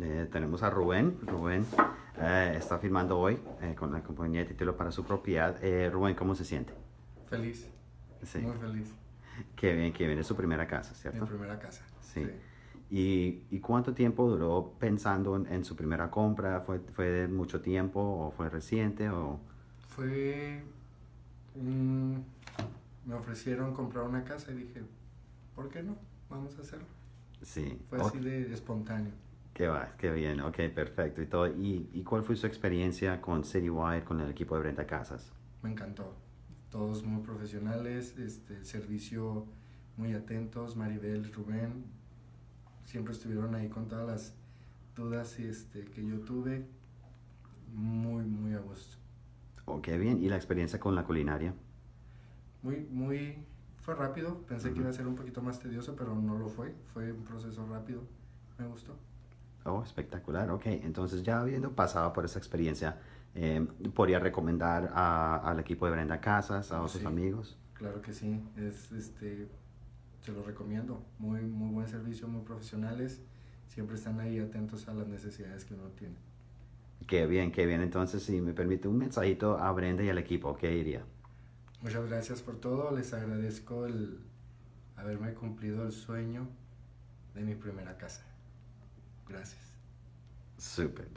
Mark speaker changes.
Speaker 1: Eh, tenemos a Rubén. Rubén eh, está firmando hoy eh, con la compañía de título para su propiedad. Eh, Rubén, ¿cómo se siente?
Speaker 2: Feliz,
Speaker 1: Sí.
Speaker 2: muy feliz.
Speaker 1: Qué bien, qué bien. Es su primera casa,
Speaker 2: Mi
Speaker 1: ¿cierto?
Speaker 2: primera casa.
Speaker 1: Sí. ¿Y, y cuánto tiempo duró pensando en, en su primera compra? ¿Fue, ¿Fue mucho tiempo o fue reciente? O...
Speaker 2: Fue... me ofrecieron comprar una casa y dije, ¿por qué no? Vamos a hacerlo.
Speaker 1: Sí.
Speaker 2: Fue así de espontáneo.
Speaker 1: Qué va, qué bien. Ok, perfecto. ¿Y, todo. ¿Y, ¿Y cuál fue su experiencia con Citywide, con el equipo de Brenta Casas?
Speaker 2: Me encantó. Todos muy profesionales, este, servicio muy atentos, Maribel, Rubén, siempre estuvieron ahí con todas las dudas este, que yo tuve, muy, muy a gusto.
Speaker 1: Oh, qué bien. ¿Y la experiencia con la culinaria?
Speaker 2: Muy, muy, fue rápido, pensé que iba a ser un poquito más tedioso, pero no lo fue, fue un proceso rápido, me gustó.
Speaker 1: Oh, espectacular. Ok, entonces ya habiendo pasado por esa experiencia, eh, ¿podría recomendar a- al equipo de Brenda Casas, a otros
Speaker 2: sí.
Speaker 1: amigos?
Speaker 2: Claro que sí, es este, se lo recomiendo, muy, muy buen servicio, muy profesionales, siempre están ahí atentos a las necesidades que uno tiene.
Speaker 1: Qué bien, qué bien. Entonces, si me permite un mensajito a Brenda y al equipo, ¿qué diría?
Speaker 2: Muchas gracias por todo, les agradezco el haberme cumplido el sueño de mi primera casa. Gracias.
Speaker 1: Súper.